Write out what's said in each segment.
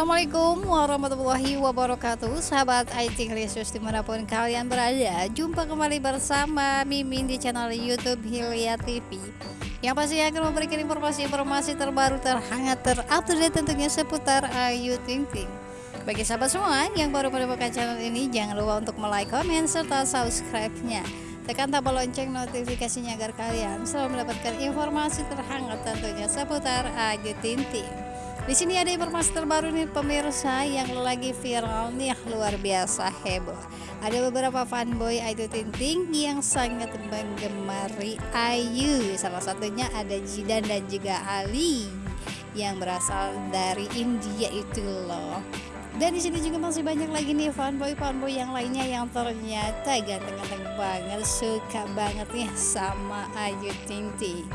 Assalamualaikum warahmatullahi wabarakatuh. Sahabat IT Lisius di mana pun kalian berada Jumpa kembali bersama Mimin di channel Youtube Hilya TV Yang pasti akan memberikan informasi-informasi terbaru terhangat terupdate tentunya seputar Ayu Ting Ting. Bagi sahabat semua yang baru menemukan channel ini Jangan lupa untuk like, komen, serta subscribe-nya. Tekan tombol lonceng notifikasinya agar kalian selalu mendapatkan informasi terhangat tentunya seputar Ayu Ting Ting di sini ada informasi terbaru nih pemirsa yang lagi viral nih luar biasa heboh. Ada beberapa fanboy Ayu Ting yang sangat menggemari Ayu. Salah satunya ada Jidan dan juga Ali yang berasal dari India itu loh. Dan di sini juga masih banyak lagi nih fanboy-fanboy yang lainnya yang ternyata ganteng-ganteng banget, suka banget nih sama Ayu Ting Ting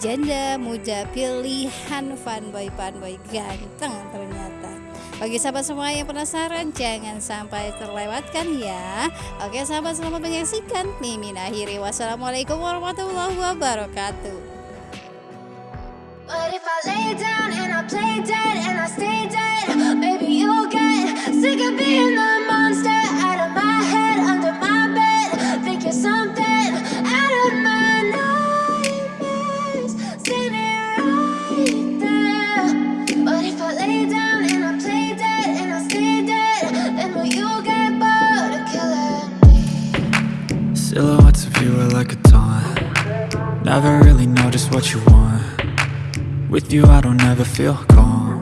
janda muda pilihan fanboy fanboy ganteng ternyata. Bagi sahabat semua yang penasaran jangan sampai terlewatkan ya. Oke sahabat selamat menyaksikan Mimin akhiri. Wassalamualaikum warahmatullahi wabarakatuh Silhouettes of you are like a taunt. Never really know just what you want. With you I don't ever feel calm.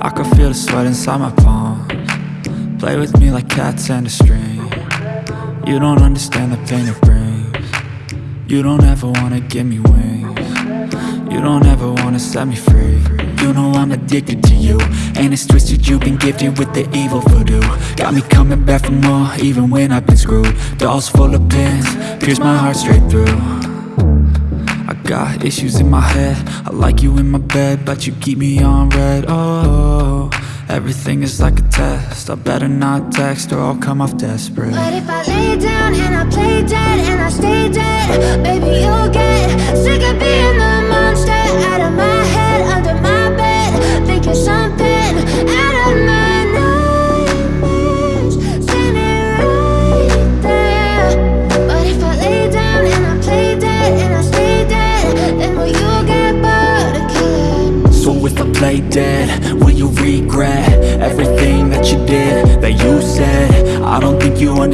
I can feel the sweat inside my palms Play with me like cats and a string. You don't understand the pain it brings. You don't ever wanna give me wings. You don't ever wanna set me free. You know I'm addicted to you. And it's twisted, you've been gifted with the evil voodoo. Got me coming back for more, even when I've been screwed. Dolls full of pins, pierce my heart straight through. I got issues in my head. I like you in my bed, but you keep me on red. Oh, everything is like a test. I better not text or I'll come off desperate. But if I lay down and I play dead and I stay dead Baby, you'll get sick of being the monster out of my head, under my you're something out of my nightmares Standing right there. But if I lay down and I play dead And I stay dead Then will you get bored of killing So if I play dead,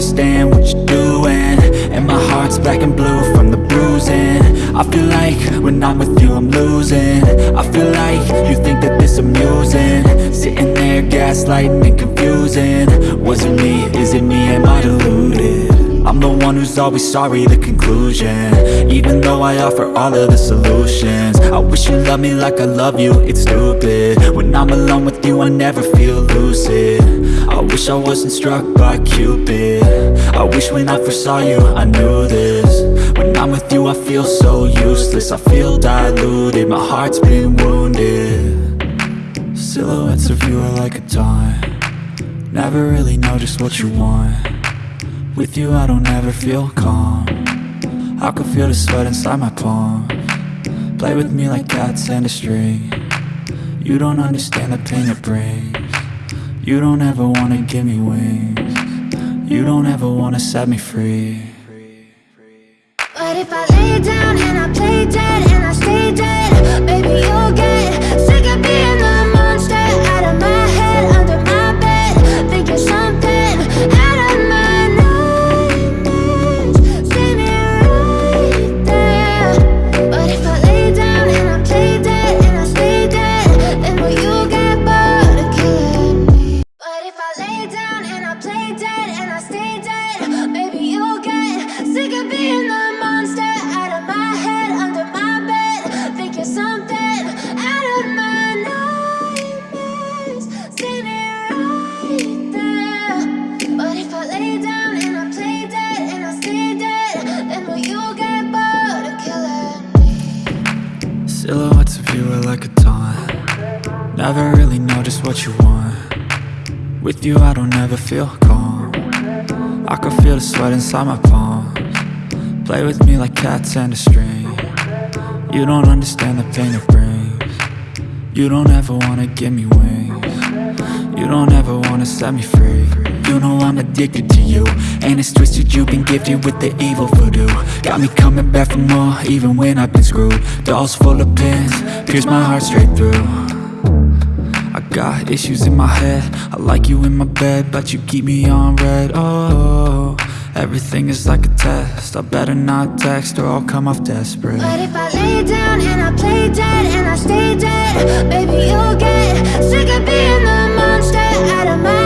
understand what you're doing And my heart's black and blue from the bruising I feel like when I'm with you I'm losing I feel like you think that this amusing Sitting there gaslighting and confusing Was it me? Is it me? Am I deluded? I'm the one who's always sorry, the conclusion. Even though I offer all of the solutions I wish you loved me like I love you, it's stupid. When I'm alone with you I never feel lucid. I wish I wasn't struck by Cupid. I wish when I first saw you I knew this. When I'm with you I feel so useless. I feel diluted, my heart's been wounded. Silhouettes of you are like a taunt. Never really know just what you want with you I don't ever feel calm. I can feel the sweat inside my palm. Play with me like cats and a string. You don't understand the pain it brings. You don't ever wanna give me wings. You don't ever wanna set me free. But if I lay down what you want. With you I don't ever feel calm. I can feel the sweat inside my palms. Play with me like cats and a string. You don't understand the pain it brings. You don't ever wanna give me wings. You don't ever wanna set me free. You know I'm addicted to you. And it's twisted, you've been gifted with the evil voodoo. Got me coming back for more, even when I've been screwed. Dolls full of pins, pierce my heart straight through got issues in my head. I like you in my bed, but you keep me on red. Oh, everything is like a test. I better not text or I'll come off desperate. But if I lay down and I play dead and I stay dead Baby, you'll get sick of being the monster Out of my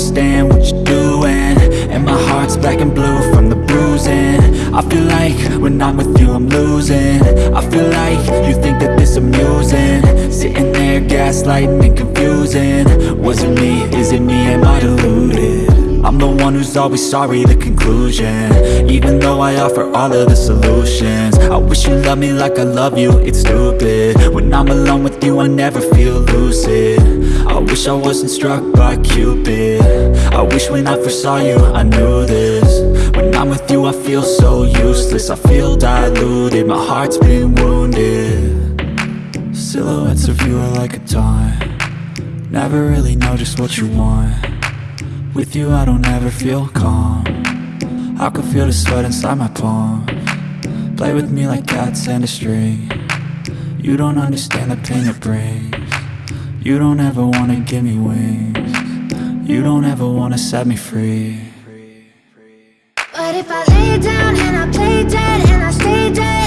understand what you're doing. And my heart's black and blue from the bruising. I feel like when I'm with you I'm losing. I feel like you think that this amusing. Sitting there gaslighting and confusing. Was it me, is it me, am I deluded? I'm the one who's always sorry, the conclusion. Even though I offer all of the solutions. I wish you loved me like I love you, it's stupid. When I'm alone with you, I never feel lucid. I wish I wasn't struck by Cupid. I wish when I first saw you, I knew this. When I'm with you, I feel so useless. I feel diluted, my heart's been wounded. Silhouettes of you are like a taunt. Never really know just what you want with you I don't ever feel calm. I can feel the sweat inside my palm. Play with me like cats and a string. You don't understand the pain it brings. You don't ever wanna give me wings. You don't ever wanna set me free. But if I lay down and I play dead and I stay dead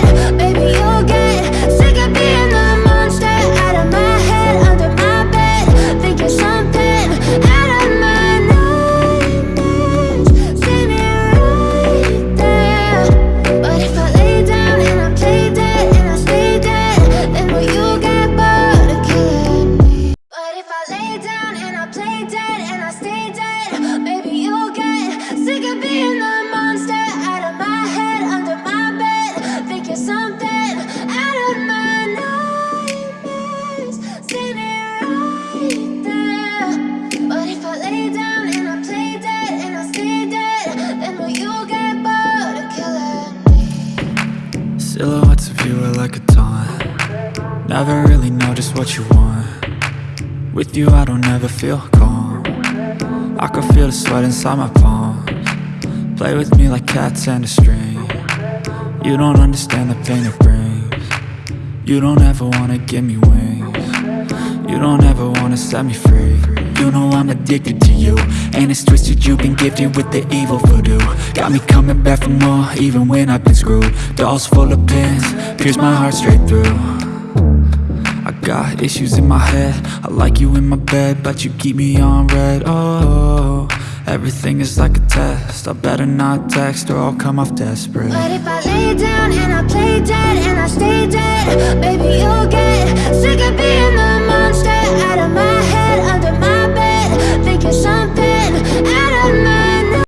With you I don't ever feel calm. I can feel the sweat inside my palms. Play with me like cats and a string. You don't understand the pain it brings. You don't ever wanna give me wings. You don't ever wanna set me free. You know I'm addicted to you. And it's twisted, you've been gifted with the evil voodoo. Got me coming back for more, even when I've been screwed. Dolls full of pins, pierce my heart straight through got issues in my head. I like you in my bed, but you keep me on red. Oh, everything is like a test. I better not text or I'll come off desperate. But if I lay down and I play dead and I stay dead Baby, you'll get sick of being the monster Out of my head, under my